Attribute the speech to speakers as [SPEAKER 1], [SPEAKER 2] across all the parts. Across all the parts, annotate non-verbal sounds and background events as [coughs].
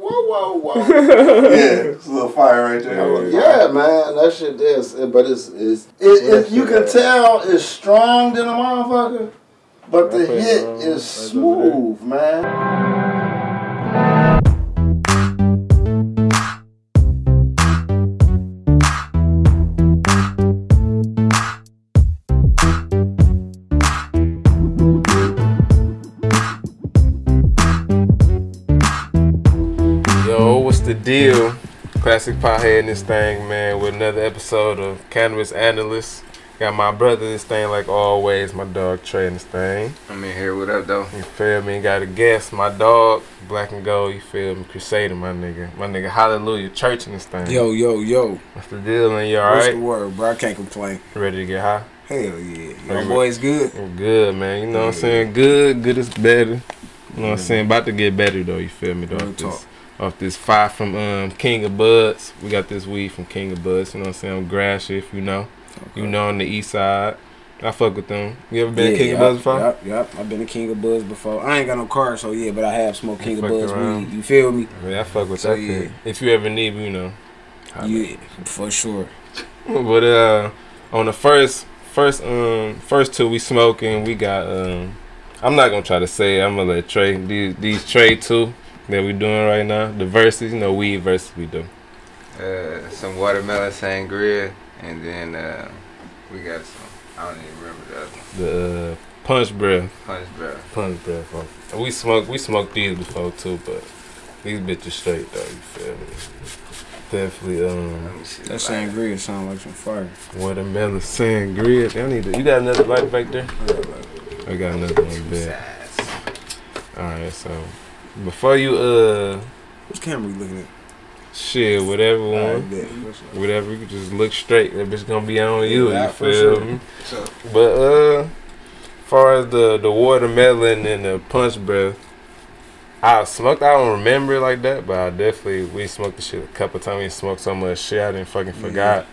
[SPEAKER 1] whoa, whoa. Whoa. [laughs]
[SPEAKER 2] yeah, it's a little fire right there.
[SPEAKER 1] Yeah, man, that shit is. But it's it's it, it, you can tell it's strong than a motherfucker, but the hit is smooth, man.
[SPEAKER 3] Classic Pothead in this thing, man, with another episode of Cannabis Analyst. Got my brother in this thing like always, my dog Trey in this thing.
[SPEAKER 4] I'm in here. What up, though?
[SPEAKER 3] You feel me? Got a guest, my dog, Black and Gold, you feel me? Crusader, my nigga. My nigga Hallelujah Church in this thing.
[SPEAKER 5] Yo, yo, yo.
[SPEAKER 3] What's the deal, man? You alright?
[SPEAKER 5] What's
[SPEAKER 3] alright?
[SPEAKER 5] the word, bro? I can't complain.
[SPEAKER 3] Ready to get high?
[SPEAKER 5] Hell yeah.
[SPEAKER 3] My
[SPEAKER 5] Yo,
[SPEAKER 3] you
[SPEAKER 5] boys good?
[SPEAKER 3] I'm good, man. You know what I'm saying? Good, good is better. You know what I'm saying? About to get better though, you feel me? Though,
[SPEAKER 5] Real talk.
[SPEAKER 3] Off this five from um, King of Buds. We got this weed from King of Buds, you know what I'm saying? I'm Grass, if you know. You know on the east side. I fuck with them. You ever been to King of Buds before?
[SPEAKER 5] Yep, yep. I've been to King of Buds before. I ain't got no car, so yeah, but I have smoked King of Buds
[SPEAKER 3] around.
[SPEAKER 5] weed. You feel me?
[SPEAKER 3] Yeah, I fuck with
[SPEAKER 5] So,
[SPEAKER 3] that
[SPEAKER 5] yeah.
[SPEAKER 3] kid. If you ever need me, you know.
[SPEAKER 5] Yeah, for sure. [laughs]
[SPEAKER 3] But uh on the first first um first two we smoking, we got um I'm not gonna try to say it, I'm gonna let Trey these these Trey two that we're doing right now. The verses, you know, weed verses we do.
[SPEAKER 4] Uh, some watermelon sangria, and then uh, we got some. I don't even remember the other.
[SPEAKER 3] The uh, punch breath.
[SPEAKER 4] Punch bro.
[SPEAKER 3] Punch breath. fuck. We smoked we smoked these before too, but these bitches straight though, you feel me? Definitely um
[SPEAKER 4] Let me see.
[SPEAKER 5] That sangria sound like some fire.
[SPEAKER 3] watermelon sangria. I need to, you got another light back there? I got another one there. Alright, so before you uh
[SPEAKER 5] Which camera you looking at?
[SPEAKER 3] shit, whatever one, whatever, you can just look straight. That bitch gonna be on you,
[SPEAKER 5] Yeah,
[SPEAKER 3] you
[SPEAKER 5] for
[SPEAKER 3] feel
[SPEAKER 5] sure.
[SPEAKER 3] me? But uh far as the the watermelon and the punch breath, I smoked I don't remember it like that, but I definitely we smoked the shit a couple times. We smoked so much shit I didn't fucking forgot.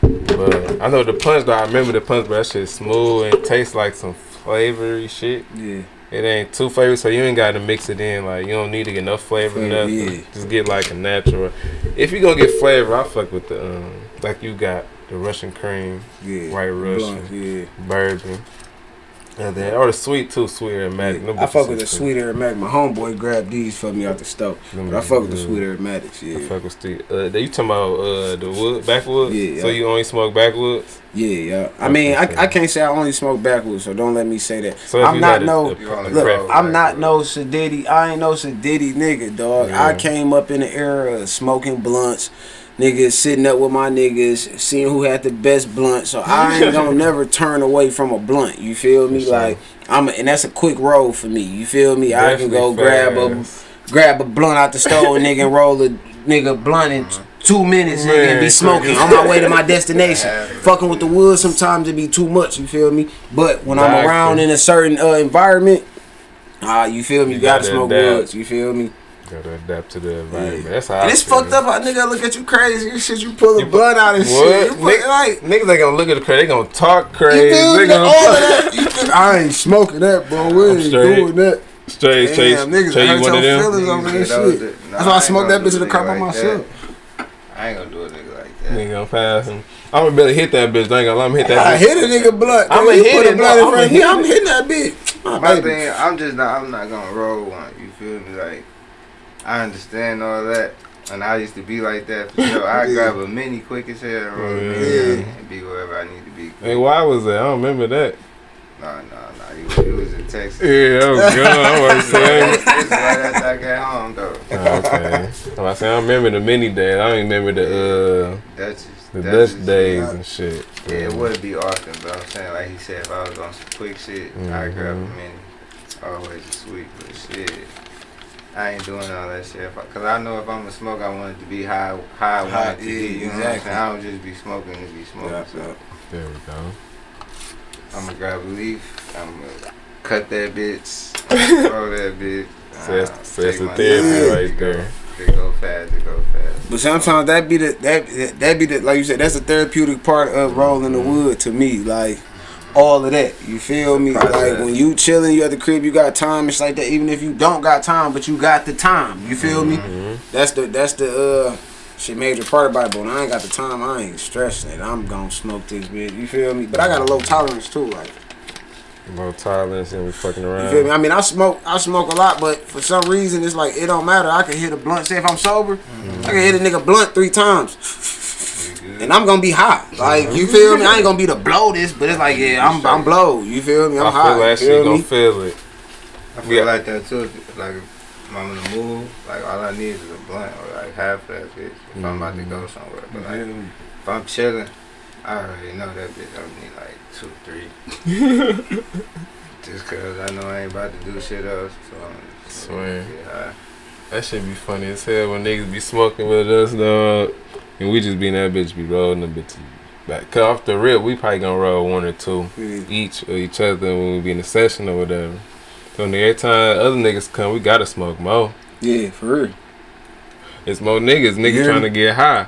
[SPEAKER 3] But I know the punch though, I remember the punch, but that shit smooth and tastes like some flavory shit.
[SPEAKER 5] Yeah.
[SPEAKER 3] It ain't too flavored, so you ain't got to mix it in. Like you don't need to get enough flavor,
[SPEAKER 5] Flavor,
[SPEAKER 3] nothing.
[SPEAKER 5] yeah.
[SPEAKER 3] Just get like a natural. If you gonna get flavor, I fuck with the um, like you got the Russian cream,
[SPEAKER 5] Yeah.
[SPEAKER 3] White Russian.
[SPEAKER 5] Blunt, yeah.
[SPEAKER 3] bourbon, and then or the sweet too, sweet aromatic.
[SPEAKER 5] yeah. I fuck with the sweet aromatic. My homeboy grabbed these for me out the stove. But I fuck with the sweet aromatics,
[SPEAKER 3] I
[SPEAKER 5] yeah.
[SPEAKER 3] fuck with the. Uh, you talking about uh, the wood backwoods?
[SPEAKER 5] Yeah,
[SPEAKER 3] So
[SPEAKER 5] yeah.
[SPEAKER 3] you only smoke backwoods?
[SPEAKER 5] Yeah, yeah. I mean, I, I can't say I only smoke backwoods, so don't let me say that.
[SPEAKER 3] So
[SPEAKER 5] I'm not no.
[SPEAKER 3] a- a
[SPEAKER 5] Look. I'm not no Sadiddy. I ain't no Sadiddy nigga, dog. I came up in the era of smoking blunts, niggas sitting up with my niggas, seeing who had the best blunt. So I [laughs] ain't gonna never turn away from a blunt. You feel me?
[SPEAKER 3] Sure.
[SPEAKER 5] Like I'm, a, and that's a quick roll for me. You feel me? I can go
[SPEAKER 3] Definitely
[SPEAKER 5] grab a grab a blunt out the stove, [laughs] nigga, and roll a nigga blunt in two minutes, nigga, and be smoking on my way to my [laughs] destination. Fucking with the wood sometimes it be too much. You feel me? But when I'm around in a certain uh, environment, ah, you feel me? You,
[SPEAKER 3] You
[SPEAKER 5] gotta
[SPEAKER 3] gotta
[SPEAKER 5] smoke woods. You feel me?
[SPEAKER 3] Gotta adapt to the environment.
[SPEAKER 5] Yeah.
[SPEAKER 3] That's how.
[SPEAKER 5] And
[SPEAKER 3] I
[SPEAKER 5] it's
[SPEAKER 3] feel.
[SPEAKER 5] fucked up. How nigga look at you crazy and shit. You pull the
[SPEAKER 3] You pu-
[SPEAKER 5] blunt out and
[SPEAKER 3] What?
[SPEAKER 5] shit. You put,
[SPEAKER 3] Niggas,
[SPEAKER 5] like,
[SPEAKER 3] niggas ain't gonna look at the crazy. They gonna talk
[SPEAKER 5] you
[SPEAKER 3] crazy.
[SPEAKER 5] feel
[SPEAKER 3] They gonna
[SPEAKER 5] All of that. You feel- I ain't smoking that, bro. We
[SPEAKER 3] I'm
[SPEAKER 5] ain't
[SPEAKER 3] straight.
[SPEAKER 5] doing that.
[SPEAKER 3] straight. Chase,
[SPEAKER 5] Damn, niggas
[SPEAKER 3] Chase,
[SPEAKER 5] hurt
[SPEAKER 3] you
[SPEAKER 5] your feelings over
[SPEAKER 4] Niggas
[SPEAKER 5] this shit.
[SPEAKER 4] that- nah,
[SPEAKER 5] That's why I
[SPEAKER 4] ain't
[SPEAKER 5] smoked that bitch
[SPEAKER 4] do
[SPEAKER 5] in the car by myself.
[SPEAKER 4] I ain't gonna do a nigga like that.
[SPEAKER 3] Nigga gonna pass him. I'm gonna barely hit that bitch. I ain't gonna let him hit that
[SPEAKER 5] I
[SPEAKER 3] bitch.
[SPEAKER 5] hit a nigga blunt.
[SPEAKER 3] I'ma
[SPEAKER 5] You
[SPEAKER 3] hit
[SPEAKER 5] a
[SPEAKER 3] it,
[SPEAKER 5] blunt in
[SPEAKER 3] no,
[SPEAKER 5] front of
[SPEAKER 3] I'ma
[SPEAKER 5] me.
[SPEAKER 3] hit
[SPEAKER 5] I'm hitting that bitch. My
[SPEAKER 4] My thing, I'm just not. I'm not gonna roll one. You feel me? Like, I understand all that, and I used to be like that for [laughs] sure. I
[SPEAKER 5] Yeah.
[SPEAKER 4] grab a mini quick as hell and roll
[SPEAKER 3] Yeah.
[SPEAKER 4] and be wherever I need to be.
[SPEAKER 3] Hey, why was that? I don't remember that.
[SPEAKER 4] Nah, nah, nah. You, you was in Texas.
[SPEAKER 3] Yeah, I was gone. I was saying.
[SPEAKER 4] is right after I got home though.
[SPEAKER 3] Oh, [laughs] okay. I'm about say, I don't remember the mini days. I don't even remember the uh the Dutch days and shit.
[SPEAKER 4] Yeah, it would be often, but I'm saying like he said, if I was on some quick shit, I'd grab a
[SPEAKER 3] Mhm.
[SPEAKER 4] mini. Always a sweet, but shit. I ain't doing all that shit. If I, Cause I know if I'm a smoke, I want it to be high, high I want
[SPEAKER 5] High,
[SPEAKER 4] it to
[SPEAKER 5] yeah,
[SPEAKER 4] be. You know what I'm
[SPEAKER 5] exactly.
[SPEAKER 4] saying? I don't just be smoking to be smoking.
[SPEAKER 5] Yeah,
[SPEAKER 4] so
[SPEAKER 5] yeah.
[SPEAKER 3] There we go.
[SPEAKER 4] I'm gonna grab a leaf. I'm gonna cut that bitch, [laughs] roll that bitch.
[SPEAKER 3] So that's,
[SPEAKER 4] uh,
[SPEAKER 3] so that's the therapy right there.
[SPEAKER 4] They go fast. They go fast.
[SPEAKER 5] But sometimes that be the that that be the like you said that's the therapeutic part of rolling the wood to me. Like all of that. You feel me? Like when you chilling, you at the crib, you got time. It's like that. Even if you don't got time, but you got the time. You feel me? That's the that's the uh shit major part about it. But when I ain't got the time, I ain't stressing it. I'm gonna smoke this bitch. You feel me? But I got a low tolerance too. Like
[SPEAKER 3] Low tolerance and we fucking around.
[SPEAKER 5] you feel me? I mean, I smoke I smoke a lot, but for some reason it's like it don't matter. I can hit a blunt. Say if I'm sober, I can hit a nigga blunt three times. [laughs] And I'm gonna be hot. Like you feel me? I ain't gonna be the blow this, but it's like yeah, I'm I'm blow. You feel me? I'm
[SPEAKER 3] I
[SPEAKER 5] hot.
[SPEAKER 3] feel that
[SPEAKER 5] you feel
[SPEAKER 3] gonna feel it.
[SPEAKER 4] I feel
[SPEAKER 3] Yeah.
[SPEAKER 4] like that too. Like if I'm in the mood, like all I need is a blunt or like half of that bitch if I'm about to go mm-hmm. somewhere. But like mm-hmm. if I'm chilling, I already know that bitch. I need like two, three. [laughs] Just cause I know I ain't about to do shit else. So I'm
[SPEAKER 3] Swear.
[SPEAKER 4] Yeah.
[SPEAKER 3] That shit be funny as hell when niggas be smoking with us, dog. And we just be in that bitch, be rolling the bitch back. Cause off the rip, we probably gonna roll one or two
[SPEAKER 5] Yeah.
[SPEAKER 3] each or each other when we be in the session or whatever. So every time other niggas come, we gotta smoke more.
[SPEAKER 5] Yeah, for real.
[SPEAKER 3] It's more niggas, niggas
[SPEAKER 5] Yeah.
[SPEAKER 3] trying to get high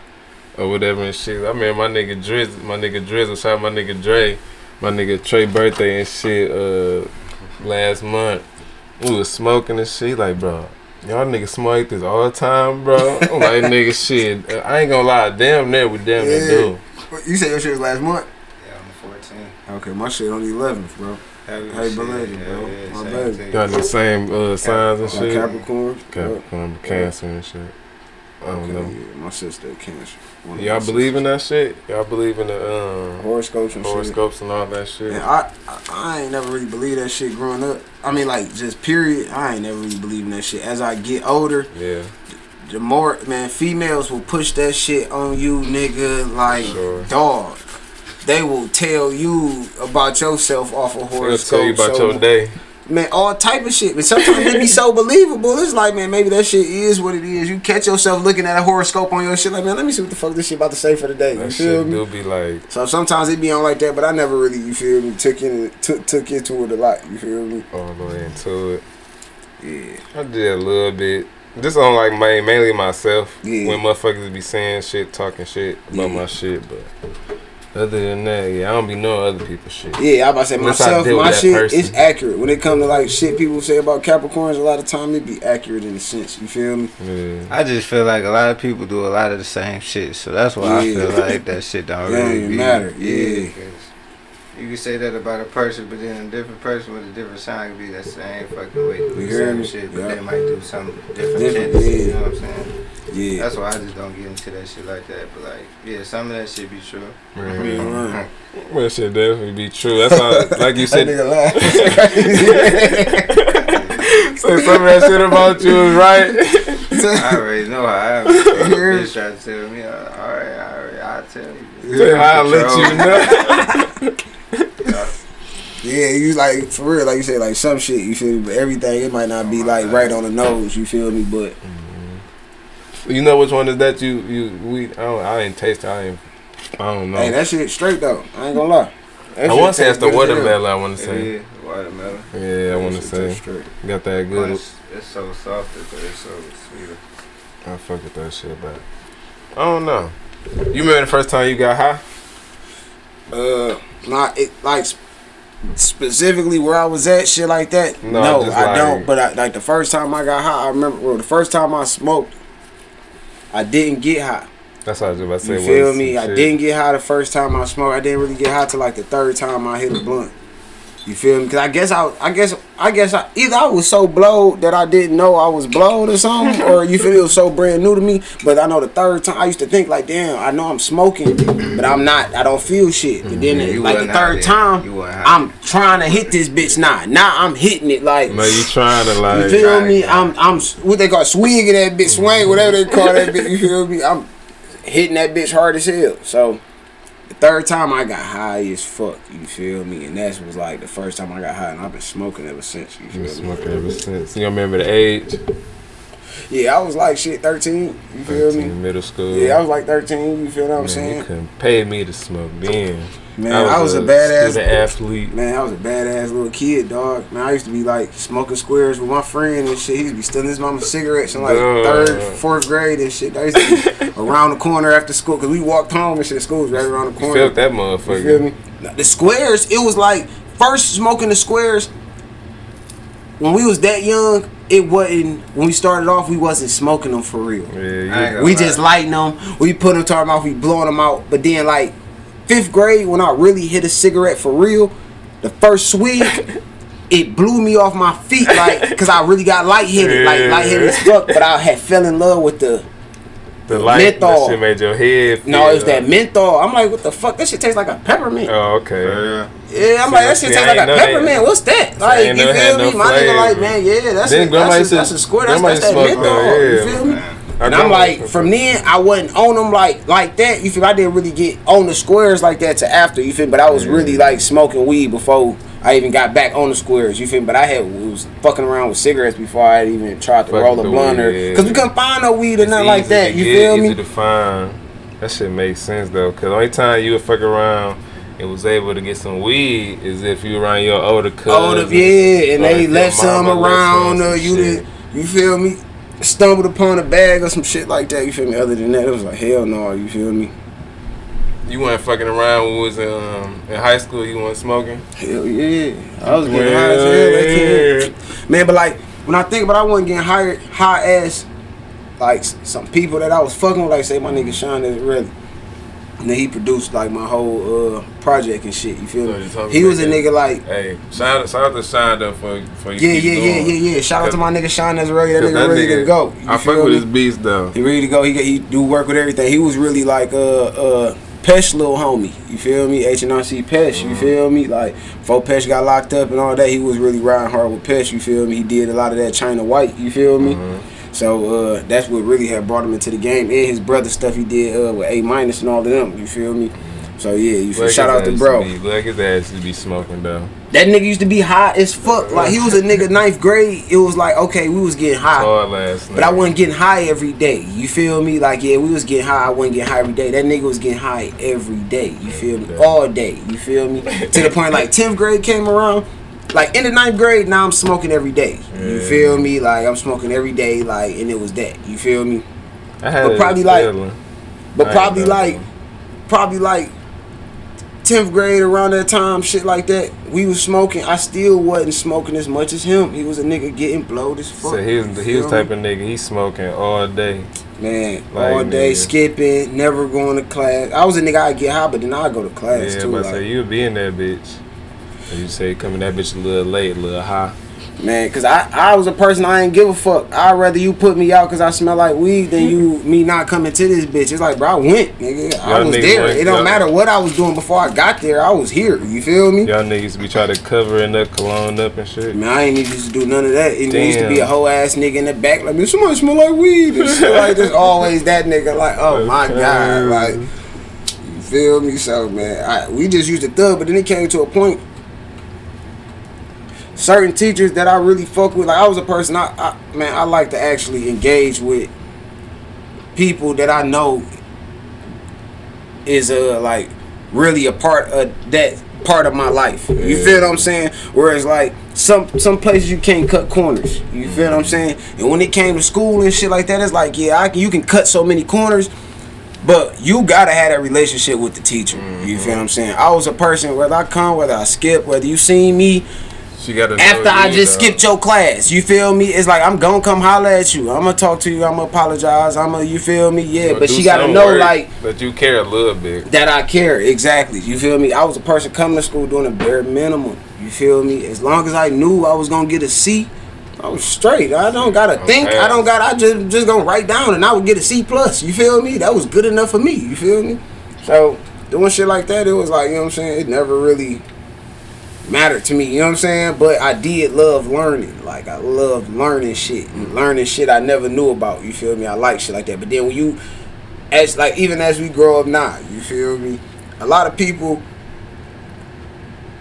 [SPEAKER 3] or whatever and shit. I remember my nigga Drizzle, my nigga Drizzle, shout out my nigga Dre, my nigga Trey birthday and shit uh last month. We was smoking and shit, like bro. Y'all niggas smoke this all the time, bro. I'm like [laughs] nigga shit. I ain't gonna lie, damn near we damn near
[SPEAKER 5] Yeah.
[SPEAKER 3] do.
[SPEAKER 5] You said your shit was last month?
[SPEAKER 4] Yeah, I'm 14.
[SPEAKER 5] Okay, my shit on the 11th, bro.
[SPEAKER 4] Happy,
[SPEAKER 5] Happy
[SPEAKER 4] shit,
[SPEAKER 5] belated,
[SPEAKER 4] yeah,
[SPEAKER 5] bro.
[SPEAKER 4] yeah,
[SPEAKER 5] My
[SPEAKER 4] same
[SPEAKER 5] baby.
[SPEAKER 3] Got the same uh signs and
[SPEAKER 5] Like
[SPEAKER 3] shit.
[SPEAKER 5] Capricorn.
[SPEAKER 3] Capricorn, Cancer and shit. I don't
[SPEAKER 5] Okay,
[SPEAKER 3] know.
[SPEAKER 5] yeah, my sister cancer. One of
[SPEAKER 3] Y'all believe in that shit? Y'all believe in the um,
[SPEAKER 5] horoscopes and shit.
[SPEAKER 3] and all that shit?
[SPEAKER 5] And I, I, I ain't never really believed that shit growing up. I mean, like, just period. I ain't never really believed in that shit. As I get older,
[SPEAKER 3] Yeah,
[SPEAKER 5] the more, man, females will push that shit on you, nigga, like,
[SPEAKER 3] Sure.
[SPEAKER 5] dog. They will tell you about yourself off of
[SPEAKER 3] They'll
[SPEAKER 5] horoscope.
[SPEAKER 3] tell you about
[SPEAKER 5] so-
[SPEAKER 3] your day.
[SPEAKER 5] Man, all type of shit. But sometimes it be so believable. It's like, man, maybe that shit is what it is. You catch yourself looking at a horoscope on your shit, like, man, let me see what the fuck this shit about to say for the day. You
[SPEAKER 3] That
[SPEAKER 5] feel
[SPEAKER 3] shit
[SPEAKER 5] me?
[SPEAKER 3] do be like,
[SPEAKER 5] So sometimes it be on like that, but I never really, you feel me, took in took took into it a lot. You feel me?
[SPEAKER 3] all the way into it.
[SPEAKER 5] Yeah.
[SPEAKER 3] I did a little bit. Just on like my mainly myself.
[SPEAKER 5] Yeah.
[SPEAKER 3] When motherfuckers be saying shit, talking shit about
[SPEAKER 5] Yeah.
[SPEAKER 3] my shit, but other than that, yeah, I don't be knowing other people's shit.
[SPEAKER 5] Yeah, I about to say
[SPEAKER 3] Unless
[SPEAKER 5] myself, my shit
[SPEAKER 3] person.
[SPEAKER 5] is accurate. When it comes to like shit people say about Capricorns, a lot of time it be accurate in a sense. You feel me?
[SPEAKER 3] Yeah.
[SPEAKER 4] I just feel like a lot of people do a lot of the same shit, so that's why
[SPEAKER 5] Yeah.
[SPEAKER 4] I feel like that shit don't
[SPEAKER 5] It don't
[SPEAKER 4] really
[SPEAKER 5] even
[SPEAKER 4] be,
[SPEAKER 5] matter, yeah.
[SPEAKER 4] 'Cause You can say that about a person, but then a different person with a different sign could be that same fucking way, do
[SPEAKER 5] You
[SPEAKER 4] the
[SPEAKER 5] hear
[SPEAKER 4] same
[SPEAKER 5] me?
[SPEAKER 4] shit, but
[SPEAKER 5] Yeah.
[SPEAKER 4] they might do something different,
[SPEAKER 5] Different,
[SPEAKER 4] shit.
[SPEAKER 5] yeah.
[SPEAKER 4] You know what I'm saying?
[SPEAKER 5] Yeah.
[SPEAKER 4] That's why I just don't get into that shit like that. But like, yeah, some of that shit be true.
[SPEAKER 3] Yeah.
[SPEAKER 5] Right. [laughs]
[SPEAKER 3] Well, shit definitely be true. That's all. Like you said,
[SPEAKER 5] nigga laugh.
[SPEAKER 3] say some of that shit about you is right.
[SPEAKER 4] I already know how I am. [laughs] Bitch try to tell me, uh, all right, all right, I'll tell you.
[SPEAKER 3] Say, I'll let you know. [laughs]
[SPEAKER 5] Yeah, you like for real, like you said, like some shit. You feel me? But everything it might not be like right on the nose. You feel me? But
[SPEAKER 3] You know which one is that you you we I don't I ain't taste it. I ain't I don't know.
[SPEAKER 5] hey, that shit straight though. I ain't gonna lie. That
[SPEAKER 3] I want to say it's the
[SPEAKER 5] good hell.
[SPEAKER 3] watermelon. I want to say.
[SPEAKER 4] Yeah, watermelon.
[SPEAKER 3] Yeah, I want to say
[SPEAKER 5] straight.
[SPEAKER 3] got that good.
[SPEAKER 4] it's, it's so soft, but it's so sweet.
[SPEAKER 3] I fuck with that shit, but I don't know. You remember the first time you got high?
[SPEAKER 5] Uh, not it like sp- specifically where I was at, shit like that.
[SPEAKER 3] No,
[SPEAKER 5] No, I
[SPEAKER 3] like-
[SPEAKER 5] don't. But I, like the first time I got high, I remember. Well, the first time I smoked, I didn't get high.
[SPEAKER 3] That's what I was about to say.
[SPEAKER 5] You feel me? I
[SPEAKER 3] shit.
[SPEAKER 5] didn't get high the first time I smoked. I didn't really get high till like the third time I hit a blunt. You feel me? Cause I guess I, I guess, I guess I, either I was so blowed that I didn't know I was blowed or something, [laughs] or you feel it was so brand new to me. But I know the third time I used to think like, damn, I know I'm smoking, but I'm not. I don't feel shit. But then mm-hmm.
[SPEAKER 4] You
[SPEAKER 5] like the third time,
[SPEAKER 4] You wasn't high.
[SPEAKER 5] I'm trying to hit this bitch now. Now I'm hitting it like.
[SPEAKER 3] Man, you trying to like?
[SPEAKER 5] You feel me? I'm I'm what they call swinging that bitch, swing whatever they call that bitch. You feel me? I'm hitting that bitch hard as hell. So the third time I got high as fuck. You feel me? And that was like the first time I got high, and I've been smoking ever since. You
[SPEAKER 3] Been
[SPEAKER 5] me?
[SPEAKER 3] smoking ever since. You remember the age?
[SPEAKER 5] Yeah, I was like shit, thirteen. You feel
[SPEAKER 3] 13,
[SPEAKER 5] me?
[SPEAKER 3] middle school.
[SPEAKER 5] Yeah, I was like thirteen. You feel what I'm
[SPEAKER 3] Man, you
[SPEAKER 5] saying?
[SPEAKER 3] couldn't pay me to smoke then.
[SPEAKER 5] Man, I was, a, badass.
[SPEAKER 3] student athlete.
[SPEAKER 5] Man, I was a badass little kid, dog. Man, I used to be like smoking squares with my friend and shit. He used to be stealing his mama's cigarettes in like
[SPEAKER 3] Duh.
[SPEAKER 5] third, fourth grade and shit. I used to be [laughs] around the corner after school because we walked home and shit. School was right around the
[SPEAKER 3] You
[SPEAKER 5] corner.
[SPEAKER 3] felt that
[SPEAKER 5] You
[SPEAKER 3] motherfucker.
[SPEAKER 5] feel me? The squares, it was like first smoking the squares. When we was that young, it wasn't. When we started off, we wasn't smoking them for real.
[SPEAKER 3] Yeah, yeah.
[SPEAKER 5] We
[SPEAKER 4] lie.
[SPEAKER 5] just lighting them. We put them to our mouth. We blowing them out. But then like fifth grade, when I really hit a cigarette for real, the first swig, [laughs] it blew me off my feet like because I really got lightheaded, like
[SPEAKER 3] Yeah.
[SPEAKER 5] lightheaded as fuck. But I had fell in love with the
[SPEAKER 3] The mm. light,
[SPEAKER 5] menthol.
[SPEAKER 3] that shit made your head.
[SPEAKER 5] no,
[SPEAKER 3] feel
[SPEAKER 5] it's that menthol. I'm like, what the fuck? That shit tastes like a peppermint.
[SPEAKER 3] Oh, okay.
[SPEAKER 2] Yeah.
[SPEAKER 5] Yeah, I'm
[SPEAKER 3] See,
[SPEAKER 5] like that shit
[SPEAKER 3] I
[SPEAKER 5] tastes like a
[SPEAKER 3] know that.
[SPEAKER 5] peppermint. What's that? Like you
[SPEAKER 3] ain't
[SPEAKER 5] feel me?
[SPEAKER 3] no
[SPEAKER 5] My nigga like man, yeah, that's
[SPEAKER 3] Then
[SPEAKER 5] a,
[SPEAKER 3] grandma
[SPEAKER 5] that's,
[SPEAKER 3] used
[SPEAKER 5] a,
[SPEAKER 3] to-
[SPEAKER 5] that's a squirt. That's,
[SPEAKER 3] grandma
[SPEAKER 5] that's that
[SPEAKER 3] used to smoke
[SPEAKER 5] menthol. You feel me?
[SPEAKER 4] Man.
[SPEAKER 5] And I'm like, from then I wasn't on them like like that. You feel? I didn't really get on the squares like that to after. You feel? But I was really like smoking weed before I even got back on the squares. You feel? me? But I had was fucking around with cigarettes before I had even tried to
[SPEAKER 3] Fuck
[SPEAKER 5] roll a blunt or because we couldn't find no weed or
[SPEAKER 3] It's
[SPEAKER 5] nothing like that. You
[SPEAKER 3] get,
[SPEAKER 5] feel
[SPEAKER 3] easy
[SPEAKER 5] me?
[SPEAKER 3] to find. That shit makes sense though, cause only time you would fuck around and was able to get some weed is if you were around your older cousins.
[SPEAKER 5] Older, yeah, and they left some around, or you did. You feel me? Stumbled upon a bag or some shit like that. You feel me? Other than that, it was like hell no. You feel me?
[SPEAKER 3] You weren't fucking around when we was in, um, in high school. You weren't smoking.
[SPEAKER 5] Hell yeah. I was getting high as hell. That kid. Man, but like when I think about it, I wasn't getting high high as like some people that I was fucking with, like say my nigga Sean is really. And then he produced like my whole uh project and shit. You feel
[SPEAKER 3] So
[SPEAKER 5] me? He was a
[SPEAKER 3] that.
[SPEAKER 5] nigga like
[SPEAKER 3] Hey, shout out, shout out to Shine though for for you.
[SPEAKER 5] yeah, yeah, yeah, yeah, yeah. Shout out to my nigga Sean that's ready. That nigga ready to go. You
[SPEAKER 3] I fuck with his beats though.
[SPEAKER 5] He ready to go. He he do work with everything. He was really like uh uh Pesh little homie. You feel me? H and R C Pesh.
[SPEAKER 3] Mm-hmm.
[SPEAKER 5] You feel me? Like before Pesh got locked up and all that, he was really riding hard with Pesh. You feel me? He did a lot of that China White. You feel me?
[SPEAKER 3] Mm-hmm.
[SPEAKER 5] So uh that's what really had brought him into the game. And his brother stuff he did uh with A minus and all of them. You feel me? So yeah, you feel shout out to bro.
[SPEAKER 3] Be, look his ass to be smoking though.
[SPEAKER 5] That nigga used to be high as fuck. Like he was a nigga [laughs] ninth grade. It was like okay, we was getting high. But I wasn't getting high every day. You feel me? Like yeah, we was getting high. I wasn't getting high every day. That nigga was getting high every day. You feel me? All day. You feel me? [laughs] to the point like tenth grade came around. Like in the ninth grade, now I'm smoking every day. You feel me? Like I'm smoking every day. Like and it was that. You feel me?
[SPEAKER 3] I had
[SPEAKER 5] but probably like-. But probably like, probably like. 10th grade around that time, shit like that, we was smoking. I still wasn't smoking as much as him. He was a nigga getting blowed as fuck.
[SPEAKER 3] So he was he was type of nigga. He smoking all day.
[SPEAKER 5] Man,
[SPEAKER 3] Like,
[SPEAKER 5] all day
[SPEAKER 3] nigga.
[SPEAKER 5] skipping, never going to class. I was a nigga I'd get high, but then I'd go to class
[SPEAKER 3] Yeah,
[SPEAKER 5] too.
[SPEAKER 3] but
[SPEAKER 5] like,
[SPEAKER 3] say you be in that bitch. You say coming that bitch a little late, a little high.
[SPEAKER 5] Man, cause I, I was a person I ain't give a fuck. I'd rather you put me out cause I smell like weed than you me not coming to this bitch. It's like, bro, I went, nigga. I
[SPEAKER 3] Y'all
[SPEAKER 5] was there.
[SPEAKER 3] went-
[SPEAKER 5] It don't matter what I was doing before I got there. I was here. You feel me?
[SPEAKER 3] Y'all niggas be trying to cover it up, cologne up and shit.
[SPEAKER 5] Man, I ain't even used to do none of that. It used to be a whole ass nigga in the back, like, man, somebody smell like weed and shit like there's [laughs] Always that nigga, like, oh my god, like, you feel me? So man, I, we just used to thug, but then it came to a point. Certain teachers that I really fuck with, like I was a person, I, I man, I like to actually engage with people that I know is uh like really a part of that part of my life. You feel what I'm saying? Whereas like some some places you can't cut corners. You feel what I'm saying? And when it came to school and shit like that, it's like yeah, I can, you can cut so many corners, but you gotta have that relationship with the teacher. You feel what I'm saying? I was a person whether I come, whether I skip, whether you see me
[SPEAKER 3] She got to
[SPEAKER 5] after I just uh, skipped your class. You feel me? It's like I'm gonna come holler at you. I'm gonna talk to you. I'm gonna apologize. I'm gonna you feel me? Yeah, but she gotta know like
[SPEAKER 3] But you care a little bit.
[SPEAKER 5] that I care exactly. You feel me? I was a person coming to school doing a bare minimum. You feel me? As long as I knew I was gonna get a C, I was straight. I don't gotta think. I don't got. I just just gonna write down and I would get a C plus. You feel me? That was good enough for me. You feel me? So doing shit like that, it was like you know what I'm saying. It never really mattered to me. You know what I'm saying? But I did love learning. Like I love learning shit, learning shit I never knew about. You feel me? I like shit like that. But then when you as like even as we grow up now, you feel me? A lot of people,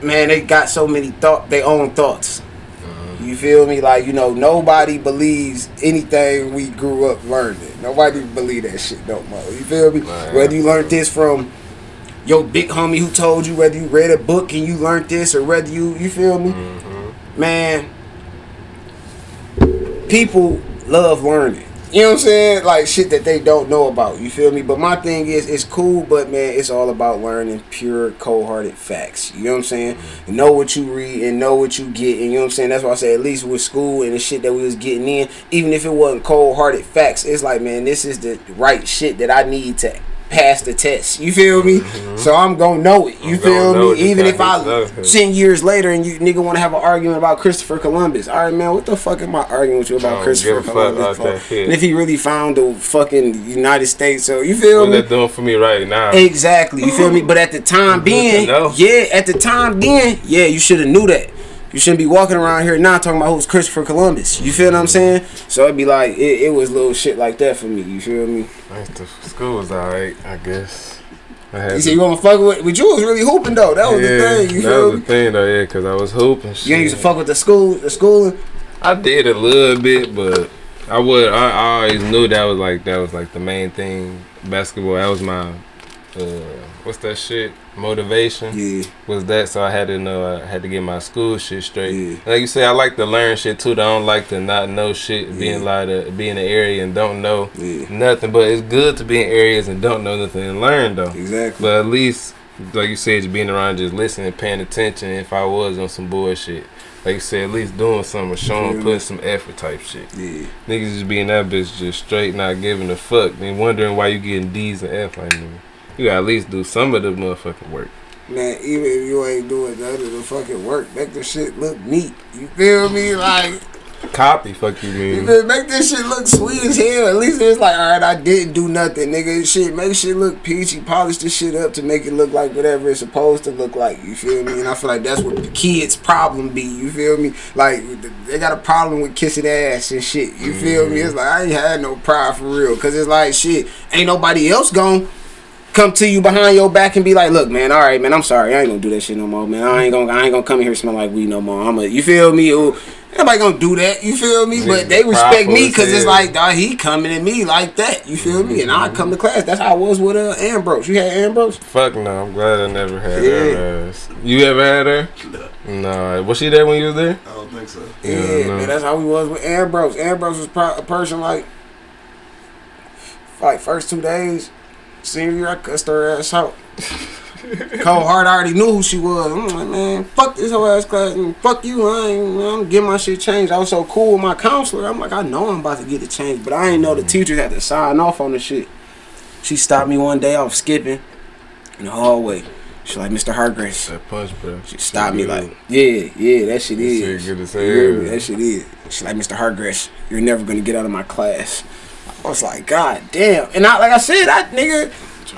[SPEAKER 5] man, they got so many thought, their own thoughts. Mm-hmm. You feel me? Like you know, nobody believes anything we grew up learning. Nobody believe that shit no more. You feel me? Whether you learned this from your big homie who told you, whether you read a book and you learned this, or whether you, you feel me, man. People love learning. You know what I'm saying? Like shit that they don't know about. You feel me? But my thing is, it's cool, but man, it's all about learning pure, cold-hearted facts. You know what I'm saying?
[SPEAKER 3] Mm-hmm.
[SPEAKER 5] Know what you read and know what you get. And you know what I'm saying? That's why I say at least with school and the shit that we was getting in, even if it wasn't cold-hearted facts, it's like man, this is the right shit that I need to pass the test. You feel me? So I'm gonna know it. You
[SPEAKER 3] Mm-hmm. I'm
[SPEAKER 5] feel me?
[SPEAKER 3] it
[SPEAKER 5] Even if I ten years later and you nigga want to have an argument about Christopher Columbus. All right, man, what the fuck am I arguing with you about Christopher
[SPEAKER 3] give a fuck
[SPEAKER 5] Columbus? for? And if he really found the fucking United States, so you feel
[SPEAKER 3] What
[SPEAKER 5] me?
[SPEAKER 3] that doing for me right now?
[SPEAKER 5] Exactly. You feel me? But at the time being, yeah, at the time being, yeah, you should have knew that. You shouldn't be walking around here now talking about who's Christopher Columbus. You feel what I'm saying? So it'd be like it, it was little shit like that for me. You feel me?
[SPEAKER 3] The school was alright, I guess. I had
[SPEAKER 5] You said you want to fuck with, but you was really hooping though. That was
[SPEAKER 3] yeah,
[SPEAKER 5] the thing. You
[SPEAKER 3] that
[SPEAKER 5] feel
[SPEAKER 3] was the thing though, yeah, because I was hooping.
[SPEAKER 5] You ain't used to fuck with the school, the schooling.
[SPEAKER 3] I did a little bit, but I would. I, I always knew that was like that was like the main thing. Basketball. That was my. Uh, what's that shit? Motivation
[SPEAKER 5] Yeah,
[SPEAKER 3] was that. So I had to know. I had to get my school shit straight.
[SPEAKER 5] Yeah.
[SPEAKER 3] Like you say, I like to learn shit too. I don't like to not know shit. Being like to be in the area and don't know
[SPEAKER 5] yeah,
[SPEAKER 3] nothing. But it's good to be in areas and don't know nothing and learn though.
[SPEAKER 5] exactly.
[SPEAKER 3] But at least, like you said, just being around, just listening, paying attention. If I was on some bullshit, like you said, at least doing something, showing,
[SPEAKER 5] Yeah.
[SPEAKER 3] putting some effort type shit.
[SPEAKER 5] Yeah,
[SPEAKER 3] Niggas just being that bitch just straight, not giving a fuck. Then wondering why you getting D's and F like nigga. You gotta at least do some of the motherfucking work.
[SPEAKER 5] man. Even if you ain't doing none of the fucking work, make the shit look neat. You feel me? Like.
[SPEAKER 3] Copy, fuck you mean?
[SPEAKER 5] make this shit look sweet as hell. At least it's like, all right, I didn't do nothing, nigga. Shit, make shit look peachy. Polish this shit up to make it look like whatever it's supposed to look like. You feel me? And I feel like that's what the kids' problem be. You feel me? Like they got a problem with kissing ass and shit. You feel me? Mm-hmm. It's like I ain't had no pride for real, cause it's like shit. Ain't nobody else gone come to you behind your back and be like, "Look, man, all right, man, I'm sorry, I ain't gonna do that shit no more, man. I ain't gonna, I ain't gonna come in here smell like weed no more. I'm a, you feel me? Ooh, ain't nobody gonna do that. You feel me? But they respect me because it's like, dog, he coming at me like that. You feel me? And I come to class. That's how I was with uh, Ambrose. You had Ambrose?
[SPEAKER 3] Fuck no, I'm glad I never had
[SPEAKER 5] Yeah.
[SPEAKER 3] her ass. You ever had her? No. Was she there when you was there?
[SPEAKER 2] I don't think so.
[SPEAKER 5] Yeah,
[SPEAKER 3] Yeah, no.
[SPEAKER 5] man. That's how we was with Ambrose. Ambrose was pro- a person like, like first two days, senior year, I cussed her ass out. [laughs] Cold heart, I already knew who she was. I'm like, man, fuck this whole ass class, and fuck you. I ain't, I'm getting my shit changed. I was so cool with my counselor. I'm like, I know I'm about to get it changed, but I ain't know the mm. teachers had to sign off on the shit. She stopped me one day. off skipping in the hallway. She's like, Mr. Hargrace.
[SPEAKER 3] That punch, bro.
[SPEAKER 5] She stopped me like, yeah, yeah, that shit
[SPEAKER 3] That
[SPEAKER 5] is.
[SPEAKER 3] shit good as
[SPEAKER 5] You hear. That shit is. She's like, Mr. Hargrass, you're never gonna get out of my class. I was like, God damn. And I, like I said, I nigga,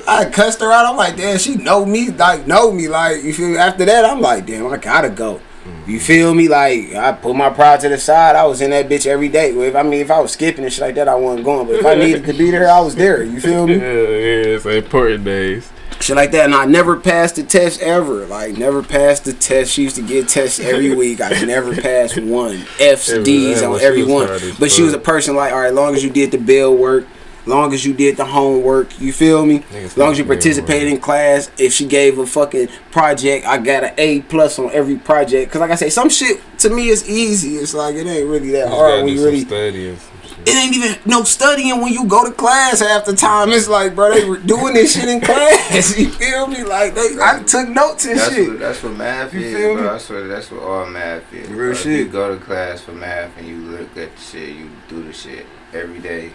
[SPEAKER 5] I cussed her out. I'm like, damn, she know me, like know me, like you feel me. After that, I'm like, damn, I gotta go. You mm-hmm. feel me? Like I put my pride to the side. I was in that bitch every day. If I mean, if I was skipping and shit like that, I wasn't going. But if I needed to be there, I was there. You feel me? [laughs]
[SPEAKER 3] Yeah, yeah, it's important days.
[SPEAKER 5] Shit like that. And I never passed the test ever. Like never passed the test. She used to get tests every [laughs] week. I never passed one. F's, D's on every one. But she was a person like, all right, long as you did the bill work, long as you did the homework, you feel me?
[SPEAKER 3] Niggas
[SPEAKER 5] long as you participated in class. If she gave a fucking project, I got an A plus on every project. Cause like I say, some shit to me is easy. It's like it ain't really that
[SPEAKER 3] Just
[SPEAKER 5] hard when you really
[SPEAKER 3] study and some shit.
[SPEAKER 5] It ain't even no studying when you go to class half the time. It's like, bro, they were doing this shit in class. [laughs] You feel me? Like they, I took notes and
[SPEAKER 4] That's
[SPEAKER 5] shit.
[SPEAKER 4] what, that's what math
[SPEAKER 5] You
[SPEAKER 4] is,
[SPEAKER 5] feel me?
[SPEAKER 4] bro. I swear that's what all math is.
[SPEAKER 5] Real
[SPEAKER 4] bro.
[SPEAKER 5] Shit.
[SPEAKER 4] you go to class for math and you look at the shit, you do the shit every day,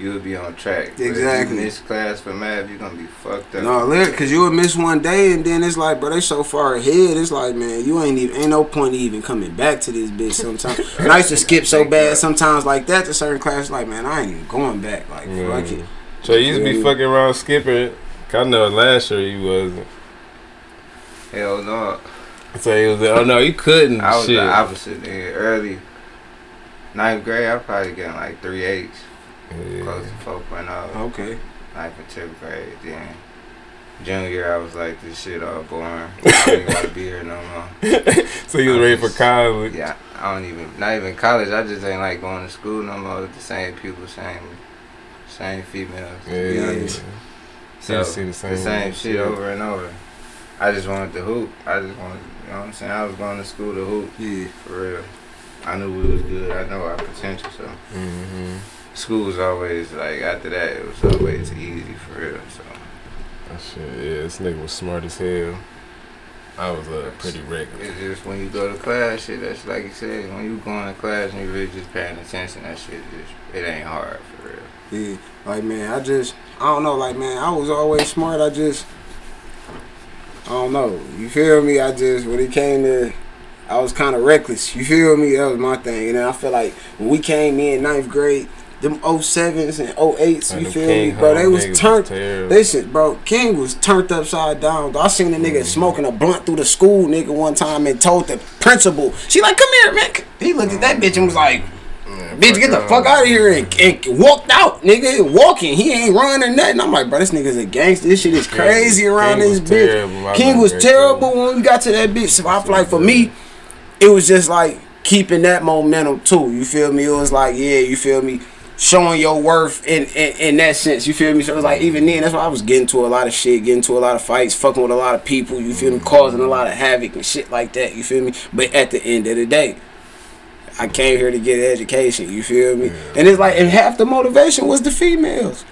[SPEAKER 4] you would be on track. But
[SPEAKER 5] Exactly.
[SPEAKER 4] If you miss class for math, you're gonna be fucked up.
[SPEAKER 5] No, look, cause you would miss one day, and then it's like, bro, they so far ahead. It's like, man, you ain't even, ain't no point even coming back to this bitch. Sometimes, [laughs] and I used to skip so bad sometimes like that to certain classes. Like, man, I ain't even going back. Like, fuck it.
[SPEAKER 3] So you used to be
[SPEAKER 5] Yeah.
[SPEAKER 3] fucking around skipping. I know last year you wasn't.
[SPEAKER 4] Hell no.
[SPEAKER 3] So he was. Oh no, you couldn't.
[SPEAKER 4] I was
[SPEAKER 3] shit.
[SPEAKER 4] the opposite. Nigga. Early ninth grade, I probably getting like three eights, close to four
[SPEAKER 5] Okay.
[SPEAKER 4] Like and tenth grade. Then junior year, I was like, this shit all boring. [laughs] I don't even want to be here no more. [laughs]
[SPEAKER 3] So you was ready for college.
[SPEAKER 4] Yeah, I don't even, not even college. I just ain't like going to school no more with the same people, same, same females.
[SPEAKER 3] Yeah.
[SPEAKER 5] Yeah.
[SPEAKER 3] yeah.
[SPEAKER 4] So
[SPEAKER 3] see the same,
[SPEAKER 4] the same shit over and over. I just wanted to hoop. I just wanted, you know what I'm saying? I was going to school to hoop
[SPEAKER 5] Yeah.
[SPEAKER 4] for real. I knew we was good. I know our potential. So
[SPEAKER 3] Mm-hmm.
[SPEAKER 4] School was always like after that it was always easy for real. So
[SPEAKER 3] That shit, yeah, this nigga was smart as hell. I was uh, pretty regular.
[SPEAKER 4] it's just when you go to class, shit. That's like you said. When you going to class and you really just paying attention, that shit just it ain't hard for real.
[SPEAKER 5] Yeah, like man, I just I don't know, like man, I was always smart. I just I don't know. You feel me? I just when it came to I was kind of reckless. You feel me? That was my thing. And then I feel like when we came in ninth grade, them 07s and 08s,
[SPEAKER 3] Like
[SPEAKER 5] you feel me, bro? They was turned.
[SPEAKER 3] terrible.
[SPEAKER 5] Listen, bro, King was turned upside down. I seen the nigga
[SPEAKER 3] Mm-hmm.
[SPEAKER 5] smoking a blunt through the school, nigga, one time and told the principal, she like, come here, man. He looked at that bitch and was like, bitch, get the fuck out of here and, and walked out, nigga, walking. He ain't running nothing. I'm like, bro, this nigga's a gangster. This shit is crazy around
[SPEAKER 3] King
[SPEAKER 5] this bitch.
[SPEAKER 3] terrible.
[SPEAKER 5] King was terrible when we got to that bitch. So I feel like for me, it was just like keeping that momentum too. You feel me? It was like, yeah, you feel me? Showing your worth in, in in that sense, you feel me? So it was like even then, that's why I was getting to a lot of shit, getting to a lot of fights, fucking with a lot of people, you feel me, causing a lot of havoc and shit like that, you feel me? But at the end of the day, I came here to get an education, you feel me? And it's like and half the motivation was the females.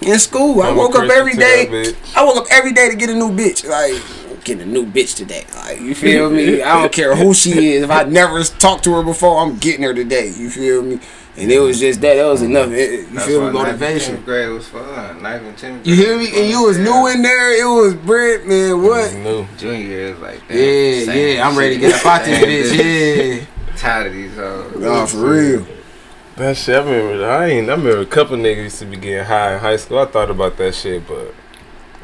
[SPEAKER 5] In school, I
[SPEAKER 3] I'm a
[SPEAKER 5] woke up every day. I woke up every day to get a new bitch. Like, getting a new bitch today. Like, you feel me? I don't care who she is. If I never talked to her before, I'm getting her today. You feel me? And it was just that. That was enough. It- you
[SPEAKER 4] That's
[SPEAKER 5] feel
[SPEAKER 4] why
[SPEAKER 5] me?
[SPEAKER 4] ninth and
[SPEAKER 5] Motivation.
[SPEAKER 4] tenth grade was fun. Ninth and tenth.
[SPEAKER 5] You hear me? And you was
[SPEAKER 4] fun,
[SPEAKER 5] new in there. It was Brent, man.
[SPEAKER 3] It
[SPEAKER 5] What?
[SPEAKER 3] was new.
[SPEAKER 4] Junior is like damn,
[SPEAKER 5] Yeah,
[SPEAKER 4] same
[SPEAKER 5] yeah. I'm ready to get up out
[SPEAKER 4] same [laughs]
[SPEAKER 5] this bitch. Yeah. [laughs]
[SPEAKER 4] Tired of these hoes.
[SPEAKER 5] Yeah. Nah, for real.
[SPEAKER 3] That shit, I remember. I ain't. I remember a couple niggas used to be getting high in high school. I thought about that shit, but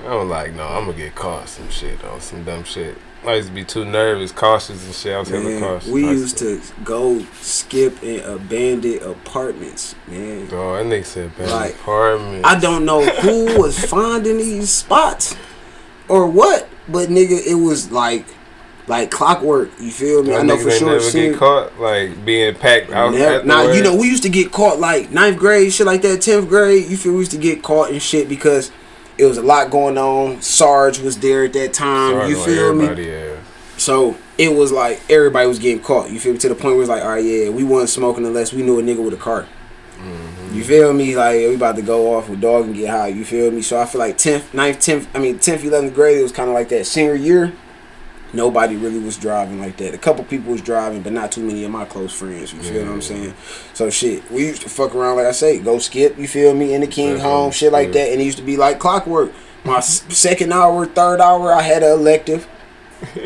[SPEAKER 3] I was like, no, I'm gonna get caught some shit on some dumb shit. I used to be too nervous, cautious and shit. I was hella cautious.
[SPEAKER 5] we used to go skip in abandoned apartments, man.
[SPEAKER 3] Dog, that nigga said bad
[SPEAKER 5] Like,
[SPEAKER 3] apartment.
[SPEAKER 5] I don't know who [laughs] was finding these spots or what, but nigga, it was like like clockwork. You feel me? I know for sure.
[SPEAKER 3] Never
[SPEAKER 5] seen-
[SPEAKER 3] get caught like being packed out.
[SPEAKER 5] Never, now you know we used to get caught like ninth grade, shit like that, tenth grade. You feel we used to get caught and shit because it was a lot going on. Sarge was there at that time.
[SPEAKER 3] Sorry
[SPEAKER 5] you feel me?
[SPEAKER 3] Yeah.
[SPEAKER 5] So it was like everybody was getting caught. You feel me? To the point where it's like, all right, yeah, we wasn't smoking unless we knew a nigga with a cart. You feel me? Like we about to go off with dog and get high. You feel me? So I feel like tenth, 9th, tenth, I mean tenth, eleventh grade, it was kind of like that senior year. Nobody really was driving like that. A couple people was driving, but not too many of my close friends. You feel what I'm saying? So shit, we used to fuck around like I say, go skip. You feel me? In the King home, shit like
[SPEAKER 3] understood.
[SPEAKER 5] that, and it used to be like clockwork. My [laughs] second hour, third hour, I had an elective. [laughs]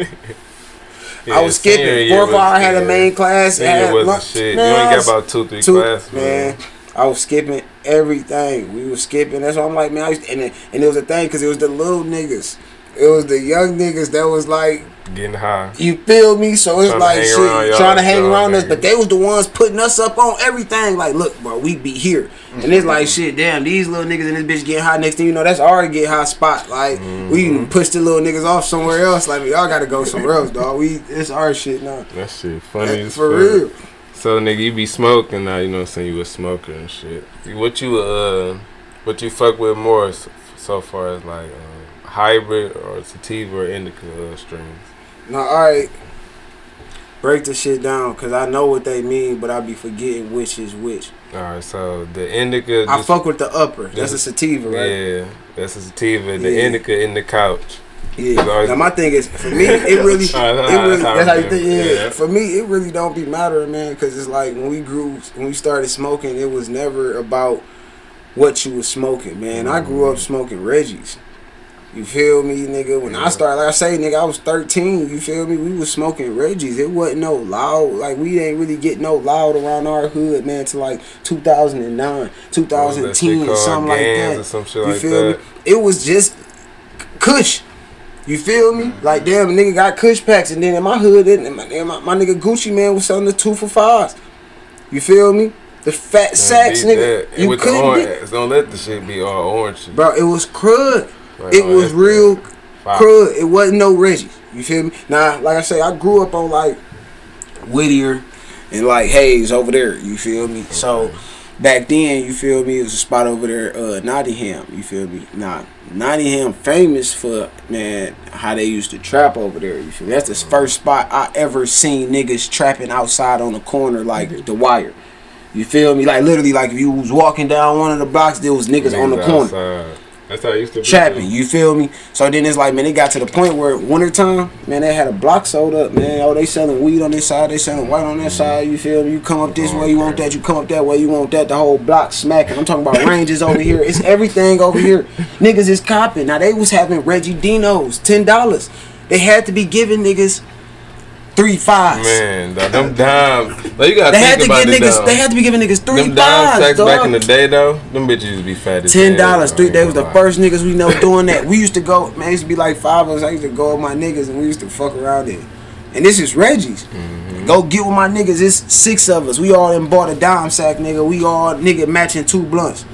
[SPEAKER 5] I was skipping. Fourth hour, I had a main class.
[SPEAKER 3] Senior wasn't
[SPEAKER 5] lunch.
[SPEAKER 3] shit.
[SPEAKER 5] Man,
[SPEAKER 3] you ain't got about two, three
[SPEAKER 5] two-
[SPEAKER 3] classes,
[SPEAKER 5] man. I was skipping everything. We was skipping. That's why I'm like, man. I used and it, and it was a thing because it was the little niggas. It was the young niggas that was like,
[SPEAKER 3] Getting high.
[SPEAKER 5] you feel me? So it's like shit, trying to hang around us.
[SPEAKER 3] niggas.
[SPEAKER 5] But they was the ones putting us up on everything. Like, look, bro, we be here, and it's like shit. Damn, these little niggas in this bitch getting high. Next thing you know, that's our get high spot. Like, we even push the little niggas off somewhere else. Like, y'all got to go somewhere else, dog. We it's our shit now.
[SPEAKER 3] That shit funny as
[SPEAKER 5] For
[SPEAKER 3] fuck.
[SPEAKER 5] real.
[SPEAKER 3] So nigga, you be smoking now. You know, what I'm saying you a smoker and shit. What you uh, what you fuck with more so, so far as like uh, hybrid or sativa or indica uh, strains?
[SPEAKER 5] Now, all right. Break the shit down, cause I know what they mean, but I be forgetting which is which.
[SPEAKER 3] All right, so the indica.
[SPEAKER 5] I fuck with the upper. That's a sativa, right?
[SPEAKER 3] Yeah, that's a sativa. The
[SPEAKER 5] Yeah.
[SPEAKER 3] indica in the couch.
[SPEAKER 5] Yeah. Now my thing is, for me, it [laughs] really, it really,
[SPEAKER 3] that's how
[SPEAKER 5] you think.
[SPEAKER 3] is.
[SPEAKER 5] Yeah.
[SPEAKER 3] Yeah.
[SPEAKER 5] For me, it really don't be mattering, man, because it's like when we grew, when we started smoking, it was never about what you was smoking, man. I grew up smoking Reggie's. You feel me, nigga? When I started, like I say, nigga, I was 13. You feel me? We was smoking Reggie's. It wasn't no loud. Like we ain't really get no loud around our hood, man, till like 2009,
[SPEAKER 3] That shit
[SPEAKER 5] 2010,
[SPEAKER 3] called
[SPEAKER 5] something like that.
[SPEAKER 3] or some shit
[SPEAKER 5] You
[SPEAKER 3] like
[SPEAKER 5] feel
[SPEAKER 3] that.
[SPEAKER 5] me? It was just Kush. You feel me? Mm-hmm. Like damn, nigga got Kush packs, and then in my hood, and my, and my, my nigga Gucci man was selling the two for fives. You feel me? The fat sacks, nigga. You couldn't get,
[SPEAKER 3] don't let the shit be all orange.
[SPEAKER 5] bro. It was crud.
[SPEAKER 3] Like,
[SPEAKER 5] It
[SPEAKER 3] oh,
[SPEAKER 5] was real
[SPEAKER 3] fire.
[SPEAKER 5] crud. It wasn't no Reggie. You feel me? Now, like I say, I grew up on like Whittier and like Hayes over there. You feel me? So back then, you feel me? It was a spot over there, uh, Nottingham. You feel me? Nah, Nottingham famous for man how they used to trap over there. You feel me? That's the first spot I ever seen niggas trapping outside on the corner like the Wire. You feel me? Like literally, like if you was walking down one of the blocks, there was niggas, on the corner
[SPEAKER 3] outside. That's how it used to be.
[SPEAKER 5] trapping. You feel me? So then it's like, man, it got to the point where wintertime, man, they had a block sold up, man. Oh, they selling weed on this side, they selling white on that side. You feel me? You come up this oh, way, you want that. You come up that way, you want that. The whole block smacking. I'm talking about [laughs] ranges over here. It's everything over here. Niggas is copping. Now they was having Reggie Dino's ten dollars. They had to be giving niggas three fives.
[SPEAKER 3] Man, dog, them dimes. Like, you gotta
[SPEAKER 5] They
[SPEAKER 3] think
[SPEAKER 5] had to give niggas. They had to be giving niggas three
[SPEAKER 3] them dime
[SPEAKER 5] fives,
[SPEAKER 3] sacks
[SPEAKER 5] dog.
[SPEAKER 3] back in the day though. Them bitches used to be fat
[SPEAKER 5] Ten dollars, three. They was the first niggas we know doing that. We used to go, man. it used to be like five of us. I used to go with my niggas, and we used to fuck around there. And this is Reggie's.
[SPEAKER 3] Mm-hmm.
[SPEAKER 5] Go get with my niggas. It's six of us. We all in bought a dime sack, nigga. We all nigga matching two blunts.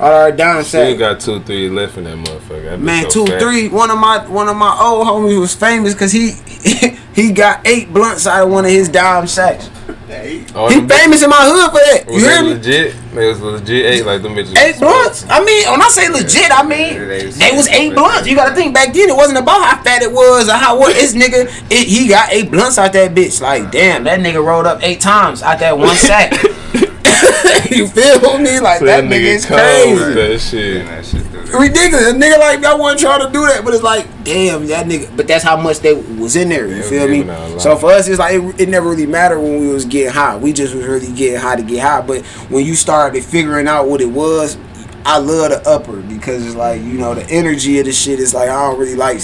[SPEAKER 5] All our dime
[SPEAKER 3] Still got two, three left in that motherfucker. That
[SPEAKER 5] Man,
[SPEAKER 3] so
[SPEAKER 5] two,
[SPEAKER 3] fat.
[SPEAKER 5] three. One of my one of my old homies was famous because he [laughs] he got eight blunts out of one of his dime sacks.
[SPEAKER 3] All
[SPEAKER 5] He
[SPEAKER 3] them bitches-
[SPEAKER 5] famous in my hood for that. You
[SPEAKER 3] Was
[SPEAKER 5] hear me?
[SPEAKER 3] legit? They was legit eight like them bitches.
[SPEAKER 5] Eight blunts. I mean, when I say legit, I mean they was eight blunts. You gotta think back then it wasn't about how fat it was or how what this nigga. It, he got eight blunts out that bitch. Like damn, that nigga rolled up eight times out that one sack. [laughs] [laughs] you feel me? Like
[SPEAKER 3] So
[SPEAKER 5] that nigga is crazy.
[SPEAKER 3] That shit.
[SPEAKER 4] Getting that shit through there.
[SPEAKER 5] Ridiculous. A nigga like I wasn't trying to do that, but it's like, damn, that nigga. But that's how much they was in there. You
[SPEAKER 3] They
[SPEAKER 5] feel me?
[SPEAKER 3] giving out a lot.
[SPEAKER 5] So for us, it's like it, it never really mattered when we was getting high. We just was really getting high to get high. But when you started figuring out what it was, I love the upper because it's like you know the energy of the shit is like I don't really like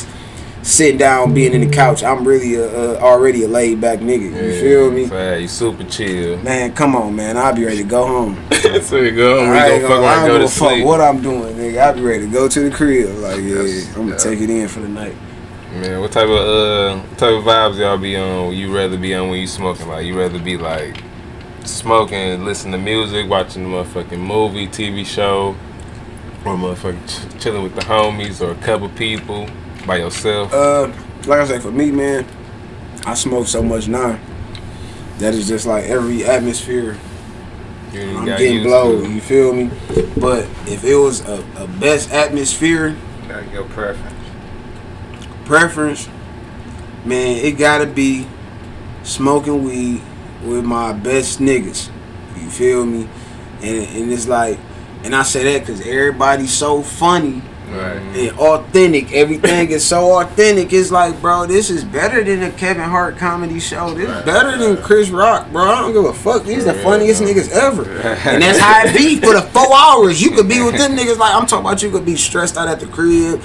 [SPEAKER 5] sitting down being in the couch. I'm really a, a, already a laid back nigga. You feel me?
[SPEAKER 3] You super chill.
[SPEAKER 5] Man, come on, man. I'll be ready to go home. [laughs]
[SPEAKER 3] so you go home,
[SPEAKER 5] I
[SPEAKER 3] go
[SPEAKER 5] I don't
[SPEAKER 3] go
[SPEAKER 5] give
[SPEAKER 3] to
[SPEAKER 5] a fuck
[SPEAKER 3] sleep.
[SPEAKER 5] what I'm doing, nigga. I'll be ready to go to the crib. Like, yeah,
[SPEAKER 4] Yes,
[SPEAKER 5] I'm gonna
[SPEAKER 4] yeah.
[SPEAKER 5] take it in for the night.
[SPEAKER 3] Man, what type of uh what type of vibes y'all be on? You rather be on when you smoking? Like you rather be like smoking, listening to music, watching the motherfucking movie, TV show, or motherfucking ch- chilling with the homies or a couple people by yourself.
[SPEAKER 5] Uh, like I said, for me, man, I smoke so much now. That is just like every atmosphere
[SPEAKER 3] You
[SPEAKER 5] I'm getting blowed. You feel me? But if it was a, a best atmosphere
[SPEAKER 4] Gotta your preference.
[SPEAKER 5] preference, man, it gotta be smoking weed with my best niggas. You feel me? And and it's like, and I say that because everybody's so funny
[SPEAKER 4] Right.
[SPEAKER 5] and authentic. Everything is so authentic. It's like, bro, this is better than a Kevin Hart comedy show. This is
[SPEAKER 4] Right,
[SPEAKER 5] better than Chris Rock, bro. I don't give a fuck. These the funniest
[SPEAKER 3] dog.
[SPEAKER 5] niggas ever. And that's how it be for the four [laughs] hours. You could be with them niggas like I'm talking about. You could be stressed out at the crib,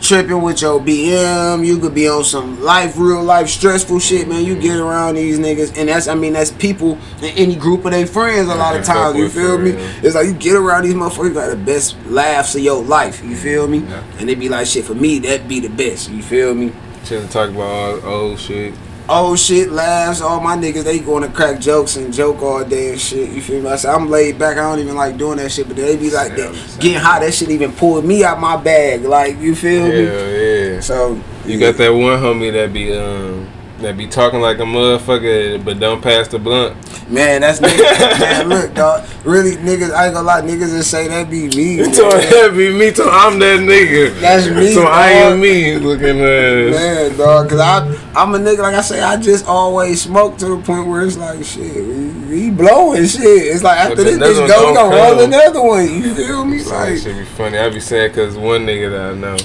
[SPEAKER 5] tripping with your BM. You could be on some life, real life, stressful shit, man. You get around these niggas, and that's I mean that's people in any group of their friends. A lot of times, you feel me? It's like you get around these motherfuckers, got the best laughs of your life. You feel me?
[SPEAKER 4] Yeah.
[SPEAKER 5] And they be like, shit, for me, that be the best. You feel me?
[SPEAKER 3] Chilling, talk about all old shit.
[SPEAKER 5] Old shit, laughs. All my niggas, they going to crack jokes and joke all day and shit. You feel me? I said, I'm laid back. I don't even like doing that shit, but they be like,
[SPEAKER 4] Yeah,
[SPEAKER 5] that, getting hot. That shit even pulled me out my bag. Like, you feel me?
[SPEAKER 3] Yeah, yeah.
[SPEAKER 5] So,
[SPEAKER 3] You got that one homie that be um that be talking like a motherfucker, but don't pass the blunt.
[SPEAKER 5] Man, that's niggas. [laughs] man, look, dog. Really, niggas, I ain't gonna lie, niggas that say that be me.
[SPEAKER 3] You told that be me, so I'm that nigga.
[SPEAKER 5] That's me,
[SPEAKER 3] So I am me looking ass.
[SPEAKER 5] Man, dog, cause I, I'm a nigga, like I say, I just always smoke to the point where it's like, shit, we, we blowing shit. It's like after
[SPEAKER 3] But
[SPEAKER 5] this bitch go, we gonna roll another one. You feel me?
[SPEAKER 3] Like,
[SPEAKER 5] Like,
[SPEAKER 3] shit be funny. I be saying because one nigga that I know,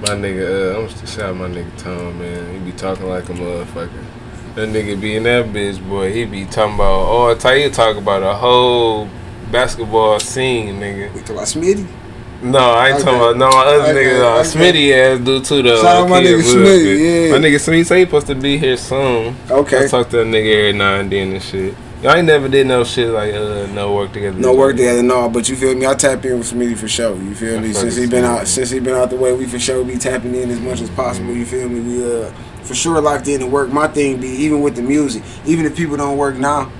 [SPEAKER 3] my nigga, uh, I'm just shout out my nigga Tom, man. He be talking like a motherfucker. That nigga be in that bitch, boy. He be talking about all type. He talk about a whole basketball scene, nigga.
[SPEAKER 5] we talk about Smitty.
[SPEAKER 3] No, I ain't
[SPEAKER 5] Okay.
[SPEAKER 3] talking about no my other
[SPEAKER 5] Okay,
[SPEAKER 3] nigga. Uh,
[SPEAKER 5] okay.
[SPEAKER 3] Smitty ass dude too though.
[SPEAKER 5] Shout out my nigga Smitty, yeah.
[SPEAKER 3] My nigga Smitty say he supposed to be here soon.
[SPEAKER 5] Okay.
[SPEAKER 3] I talk to that nigga every now and then and shit. Y'all ain't never did no shit like uh no work together.
[SPEAKER 5] No work together, no. But you feel me? I tap in with Smitty for sure. You feel me? Since he been out, since he been out the way, we for sure be tapping in as much as possible. You feel me? We uh for sure locked in to work. My thing be even with the music, even if people don't work now.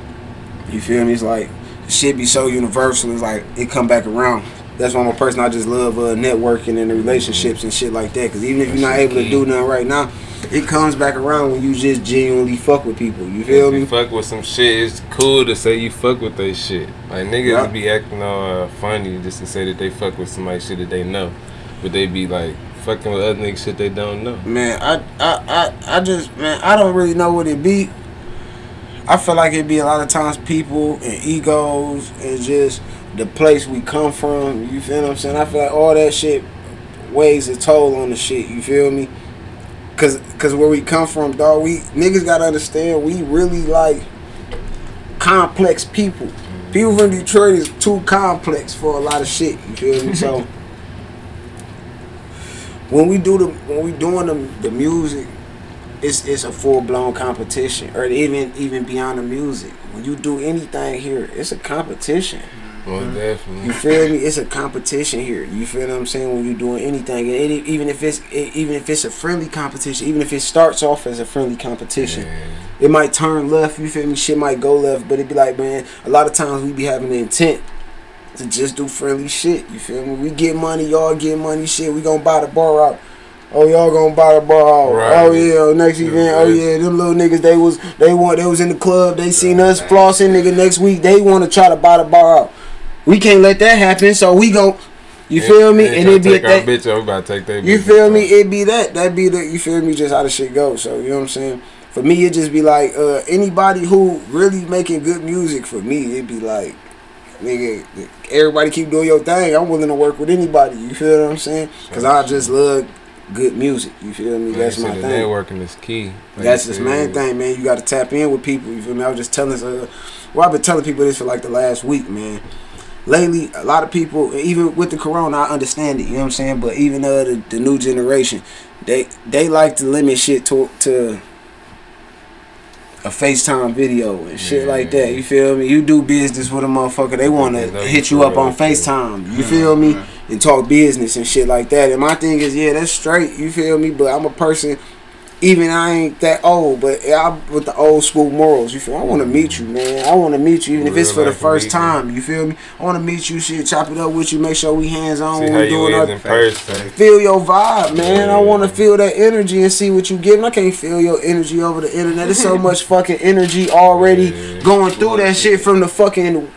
[SPEAKER 5] You feel me? It's like shit be so universal. It's like it come back around. That's why I'm a person. I just love uh, networking and the relationships and shit like that. Cause even if you're not able to do nothing right now, it comes back around when you just genuinely fuck with people. You feel
[SPEAKER 3] If
[SPEAKER 5] me?
[SPEAKER 3] you fuck with some shit, it's cool to say you fuck with they shit. Like niggas
[SPEAKER 5] Yeah.
[SPEAKER 3] be acting all uh, funny just to say that they fuck with somebody shit that they know, but they be like fucking with other niggas shit they don't know.
[SPEAKER 5] Man, I, I, I, I just, man, I don't really know what it be. I feel like it'd be a lot of times people and egos and just the place we come from. You feel what I'm saying? I feel like all that shit weighs a toll on the shit. You feel me? Cause, cause where we come from, dog, we niggas gotta understand we really like complex people. People from Detroit is too complex for a lot of shit. You feel me? So [laughs] when we do the when we doing the, the music, it's it's a full blown competition, or even even beyond the music. When you do anything here, it's a competition.
[SPEAKER 3] Well, mm-hmm. definitely.
[SPEAKER 5] You feel me? It's a competition here. You feel what I'm saying? When you're doing anything, and it, even if it's it, even if it's a friendly competition, even if it starts off as a friendly competition,
[SPEAKER 3] Yeah.
[SPEAKER 5] it might turn left. You feel me? Shit might go left, but it be like, man, a lot of times we be having the intent to just do friendly shit. You feel me? We get money, y'all get money. Shit, we gonna buy the bar out. Oh, y'all gonna buy the bar out.
[SPEAKER 3] Right.
[SPEAKER 5] Oh yeah, oh, next
[SPEAKER 3] Yeah,
[SPEAKER 5] event. Oh yeah, them little niggas. They was they want they was in the club. They seen us flossing. Nigga, next week they want to try to buy the bar out. We can't let that happen. So we go. You feel me? And it be
[SPEAKER 3] take
[SPEAKER 5] that.
[SPEAKER 3] bitch about to take that.
[SPEAKER 5] You feel me? It be that. That be the. You feel me? Just how the shit goes. So you know what I'm saying. For me, it just be like uh, anybody who really making good music. For me, it be like, nigga, everybody keep doing your thing. I'm willing to work with anybody. You feel what I'm saying? Because I just love good music. You feel me?
[SPEAKER 3] Man,
[SPEAKER 5] That's my thing.
[SPEAKER 3] Networking is key. Like
[SPEAKER 5] That's this main thing, man. You got to tap in with people. You feel me? I was just telling, uh, well, I've been telling people this for like the last week, man. Lately, a lot of people, even with the corona, I understand it. You know what I'm saying? But even uh, the, the new generation, they they like to limit shit to to a FaceTime video and shit
[SPEAKER 3] Yeah.
[SPEAKER 5] like that. You feel me? You do business with a motherfucker, they want to hit you up on. FaceTime. You feel me? And talk business and shit like that. And my thing is, yeah, that's straight. You feel me? But I'm a person even I ain't that old, but I'm with the old school morals. You feel? I want to meet you, man. I want to meet you, even if it's for the first time. You feel me? I want to meet you, shit, chop it up with you, make sure we hands on
[SPEAKER 3] See how
[SPEAKER 5] we
[SPEAKER 3] you
[SPEAKER 5] doing
[SPEAKER 3] is in person.
[SPEAKER 5] feel your vibe, man. I want to feel that energy and see what you giving. I can't feel your energy over the internet. There's so [laughs] much fucking energy already
[SPEAKER 3] Yeah.
[SPEAKER 5] going through that shit from the fucking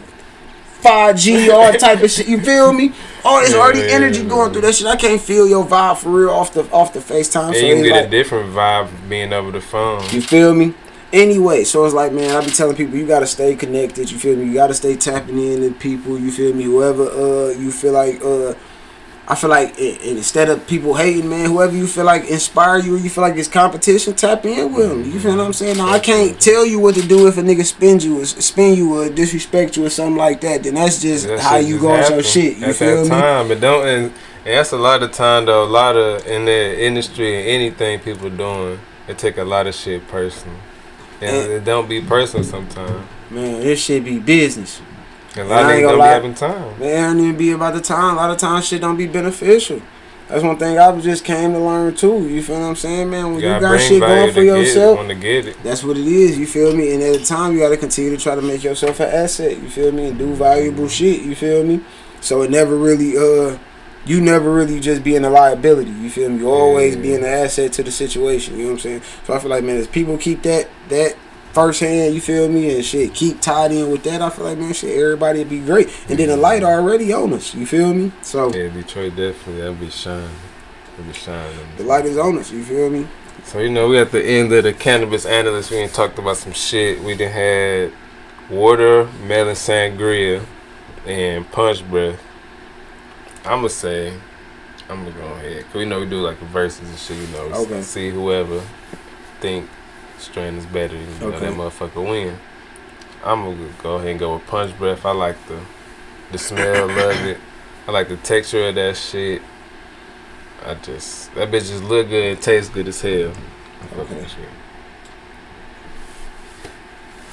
[SPEAKER 5] 5G, all type of shit. You feel me? Oh, there's
[SPEAKER 3] Yeah,
[SPEAKER 5] already
[SPEAKER 3] yeah,
[SPEAKER 5] energy
[SPEAKER 3] yeah.
[SPEAKER 5] going through that shit. I can't feel your vibe for real off the off the FaceTime.
[SPEAKER 3] And
[SPEAKER 5] so
[SPEAKER 3] you can get
[SPEAKER 5] like-
[SPEAKER 3] a different vibe being over the phone.
[SPEAKER 5] you feel me? Anyway, so it's like, man, I be telling people you gotta stay connected. You feel me? You gotta stay tapping in to people. You feel me? Whoever uh you feel like uh I feel like i- i- instead of people hating, man, whoever you feel like inspire you, or you feel like it's competition, tap in with them. You feel what I'm saying? Now I can't tell you what to do if a nigga spin you, or spin you, or disrespect you, or something like that. Then that's just
[SPEAKER 3] That
[SPEAKER 5] how you go on your shit. You
[SPEAKER 3] at
[SPEAKER 5] feel
[SPEAKER 3] that
[SPEAKER 5] me?
[SPEAKER 3] time. But don't and, and that's a lot of time though. A lot of in the industry and anything people doing, it take a lot of shit personal. And
[SPEAKER 5] And-
[SPEAKER 3] it don't be personal sometimes.
[SPEAKER 5] Man, this shit be business.
[SPEAKER 3] A lot
[SPEAKER 5] I
[SPEAKER 3] of niggas don't
[SPEAKER 5] lie.
[SPEAKER 3] be having time.
[SPEAKER 5] Man, it be about the time. A lot of times shit don't be beneficial. That's one thing I just came to learn too. You feel what I'm saying, man? When you,
[SPEAKER 3] gotta
[SPEAKER 5] got shit going for yourself,
[SPEAKER 3] want to get it.
[SPEAKER 5] that's what it is. You feel me? And at the time, you got to continue to try to make yourself an asset. You feel me? And do valuable shit. You feel me? So it never really, uh, you never really just being a liability. You feel me? You always
[SPEAKER 3] Yeah.
[SPEAKER 5] being an asset to the situation. You know what I'm saying? So I feel like, man, as people keep that that first hand, you feel me, and shit, keep tied in with that. I feel like, man, shit, everybody would be great. And then the mm-hmm. light already on us. You feel me? So
[SPEAKER 3] Yeah, Detroit definitely that'll be shining. It'll be shining.
[SPEAKER 5] the light is on us. You feel me?
[SPEAKER 3] So you know, we at the end of the cannabis analyst. We ain't talked about some shit. We done had watermelon sangria and punch breath. I'ma say, I'm gonna go ahead. Cause we know we do like verses and shit. You know,
[SPEAKER 5] Okay.
[SPEAKER 3] see whoever think strain is better. You know that motherfucker win. I'm gonna go ahead and go with punch breath. I like the the smell of [coughs] it. I like the texture of that shit. I just that bitch just look good and tastes good as hell. I fuck with
[SPEAKER 5] Okay.
[SPEAKER 3] shit.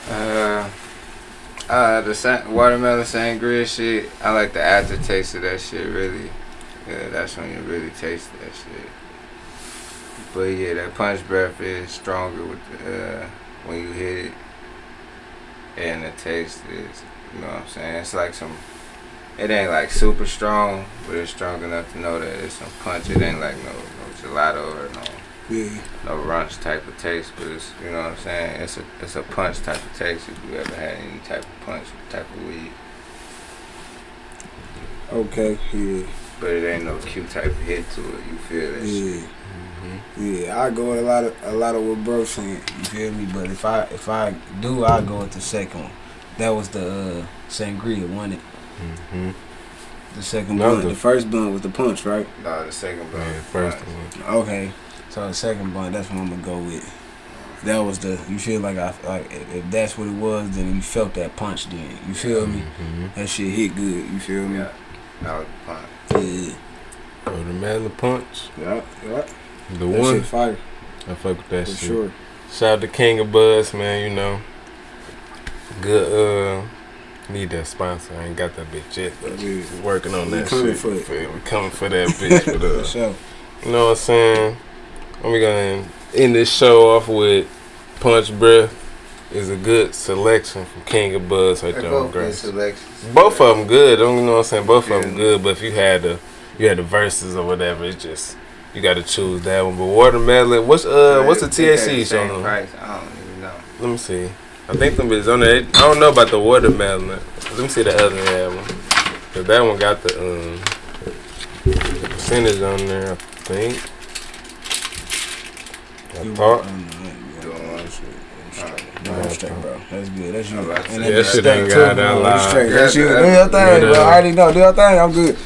[SPEAKER 4] Uh, uh, the sa- watermelon sangria shit. I like the aftertaste of that shit. Really, yeah, that's when you really taste that shit. But yeah, that punch breath is stronger with the, uh, when you hit it, and the taste is, you know what I'm saying? It's like some. It ain't like super strong, but it's strong enough to know that it's some punch. It ain't like no no gelato or no
[SPEAKER 5] Yeah.
[SPEAKER 4] no ranch type of taste, but it's you know what I'm saying. It's a it's a punch type of taste if you ever had any type of punch type of weed,
[SPEAKER 5] Okay. Yeah.
[SPEAKER 4] but it ain't no Q type of hit to it. You feel that shit.
[SPEAKER 5] Yeah. Yeah, I go with a lot of a lot of what bro saying. You feel me? But if I if I do, I go with the second one. That was the uh, sangria, wasn't it?
[SPEAKER 3] hmm
[SPEAKER 5] The second
[SPEAKER 3] No,
[SPEAKER 5] blunt.
[SPEAKER 3] the-
[SPEAKER 5] The first blunt was the punch, right?
[SPEAKER 4] No, the second blunt.
[SPEAKER 3] Yeah, first one.
[SPEAKER 5] Okay, so the second blunt, that's what I'm gonna go with. That was the. You feel like I like if, if that's what it was, then you felt that punch. Then you feel me?
[SPEAKER 3] hmm
[SPEAKER 5] That shit hit good. You feel me?
[SPEAKER 4] Yeah. That was the punch.
[SPEAKER 5] Yeah.
[SPEAKER 3] Watermelon punch.
[SPEAKER 5] Yeah. Yeah.
[SPEAKER 3] The
[SPEAKER 5] That
[SPEAKER 3] one.
[SPEAKER 5] shit fire
[SPEAKER 3] I fuck with that
[SPEAKER 5] for
[SPEAKER 3] shit.
[SPEAKER 5] sure.
[SPEAKER 3] Shout out to King of Buds, man. You know, good. Uh, need that sponsor. I ain't got that bitch yet, but
[SPEAKER 5] Yeah.
[SPEAKER 3] working on
[SPEAKER 5] We
[SPEAKER 3] that
[SPEAKER 5] coming
[SPEAKER 3] shit.
[SPEAKER 5] for it.
[SPEAKER 3] Me? coming for that bitch. [laughs] but
[SPEAKER 5] For
[SPEAKER 3] uh,
[SPEAKER 5] sure.
[SPEAKER 3] you know what I'm saying? We gonna end this show off with Punch Breath. Is a good selection from King of Buds right there on Grace. Both of them good. Don't you know what I'm saying? Both of them good. But if you had the you had the verses or whatever, it's just you got to choose that one. But watermelon, what's uh what's the
[SPEAKER 4] They- they
[SPEAKER 3] THC
[SPEAKER 4] the same price. I don't even know.
[SPEAKER 3] Let me see. I think them is on there. I don't know about the watermelon. Let me see the other one. Cause that one got the um the percentage on there. I think. I
[SPEAKER 5] You
[SPEAKER 3] thought.
[SPEAKER 5] want- mm, yeah,
[SPEAKER 4] Doing one.
[SPEAKER 5] No, that's straight, bro. That's good. That's you.
[SPEAKER 4] I'm about to
[SPEAKER 5] And
[SPEAKER 4] say,
[SPEAKER 5] that's
[SPEAKER 3] that shit
[SPEAKER 5] straight
[SPEAKER 3] ain't
[SPEAKER 5] too,
[SPEAKER 3] got
[SPEAKER 5] bro.
[SPEAKER 3] that
[SPEAKER 5] That's
[SPEAKER 3] lie.
[SPEAKER 5] straight. That's you. Do your thing,
[SPEAKER 3] yeah.
[SPEAKER 5] bro. I already know. Do your thing. I'm good.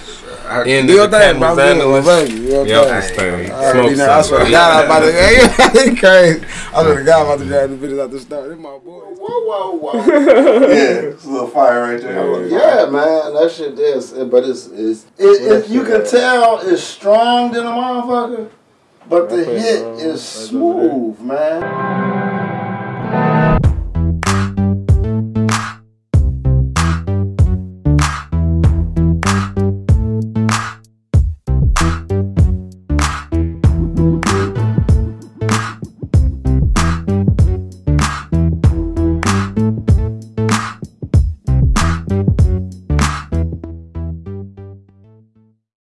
[SPEAKER 4] I,
[SPEAKER 3] In
[SPEAKER 5] Do your thing, bro. I'm good.
[SPEAKER 3] Candles
[SPEAKER 5] My baby. Do your
[SPEAKER 3] Yep,
[SPEAKER 5] thing.
[SPEAKER 3] that's thing.
[SPEAKER 5] I already
[SPEAKER 3] Smoke
[SPEAKER 5] know. I swear to. God, I'm about to. Hey, [laughs] crazy. I swear to God, I'm about to drag the videos out the store. They're my boys.
[SPEAKER 1] Whoa, whoa, whoa. [laughs]
[SPEAKER 2] Yeah, it's a little fire right there.
[SPEAKER 1] yeah, man, that shit is. But it's, it's it, it, you can tell it's strong than a motherfucker, but the hit
[SPEAKER 3] uh,
[SPEAKER 1] is smooth, man.